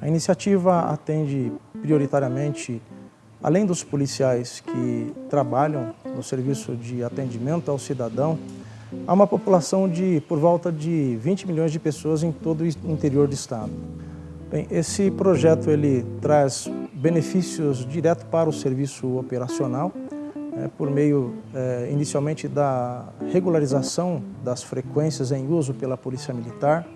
A iniciativa atende prioritariamente, além dos policiais que trabalham no serviço de atendimento ao cidadão, a uma população de por volta de 20 milhões de pessoas em todo o interior do estado. Bem, esse projeto ele traz benefícios direto para o serviço operacional, né, por meio é, inicialmente da regularização das frequências em uso pela Polícia Militar,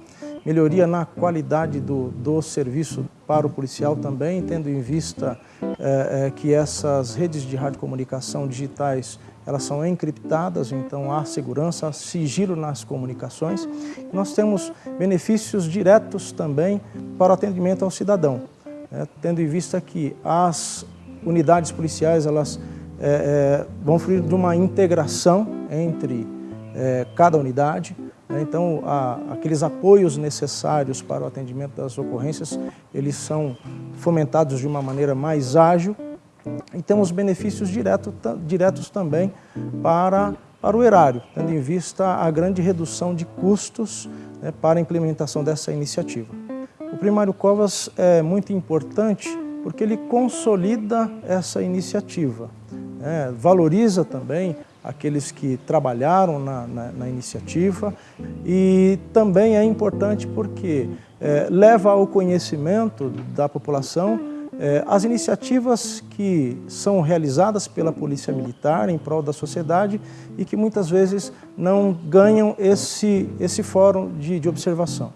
melhoria na qualidade do, do serviço para o policial também, tendo em vista é, é, que essas redes de radiocomunicação digitais elas são encriptadas, então há segurança, há sigilo nas comunicações. Nós temos benefícios diretos também para o atendimento ao cidadão, né, tendo em vista que as unidades policiais elas é, vão fruir de uma integração entre cada unidade? Então, a, aqueles apoios necessários para o atendimento das ocorrências, eles são fomentados de uma maneira mais ágil e temos benefícios direto, diretos também para, para o erário, tendo em vista a grande redução de custos né, para a implementação dessa iniciativa. O primário Covas é muito importante porque ele consolida essa iniciativa, né, valoriza também aqueles que trabalharam na, na, na iniciativa e também é importante porque é, leva ao conhecimento da população é, as iniciativas que são realizadas pela Polícia Militar em prol da sociedade e que muitas vezes não ganham esse, esse fórum de, de observação.